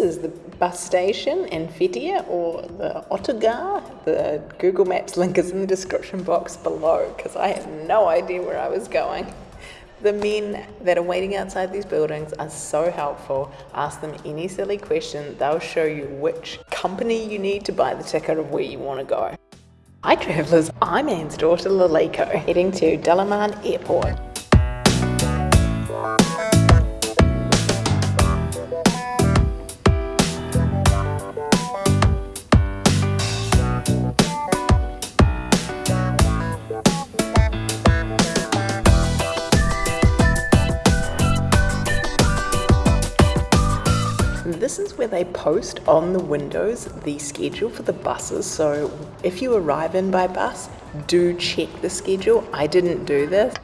is the bus station in Fethiye or the Otogar. The Google Maps link is in the description box below because I had no idea where I was going. The men that are waiting outside these buildings are so helpful. Ask them any silly question, they'll show you which company you need to buy the ticket of where you want to go. Hi travellers, I'm Anne's daughter Laliko, heading to Dalaman Airport. This is where they post on the windows the schedule for the buses. So if you arrive in by bus, do check the schedule. I didn't do this.